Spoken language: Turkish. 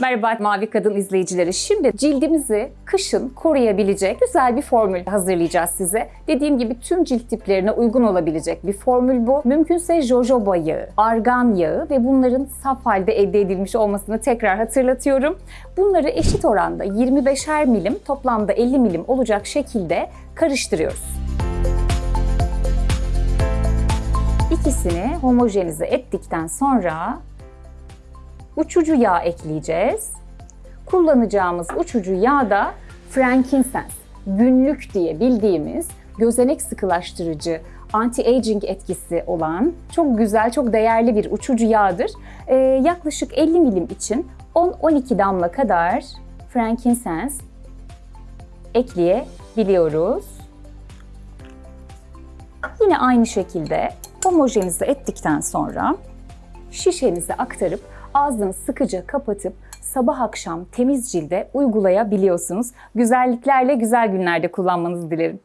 Merhaba Mavi Kadın izleyicileri. Şimdi cildimizi kışın koruyabilecek güzel bir formül hazırlayacağız size. Dediğim gibi tüm cilt tiplerine uygun olabilecek bir formül bu. Mümkünse jojoba yağı, argan yağı ve bunların saf halde elde edilmiş olmasını tekrar hatırlatıyorum. Bunları eşit oranda 25'er milim toplamda 50 milim olacak şekilde karıştırıyoruz. İkisini homojenize ettikten sonra uçucu yağ ekleyeceğiz. Kullanacağımız uçucu yağ da frankincense, günlük diye bildiğimiz gözenek sıkılaştırıcı, anti-aging etkisi olan çok güzel, çok değerli bir uçucu yağdır. Ee, yaklaşık 50 milim için 10-12 damla kadar frankincense ekleyebiliyoruz. Yine aynı şekilde homojenize ettikten sonra şişenize aktarıp ağzını sıkıca kapatıp sabah akşam temiz cilde uygulayabiliyorsunuz. Güzelliklerle güzel günlerde kullanmanızı dilerim.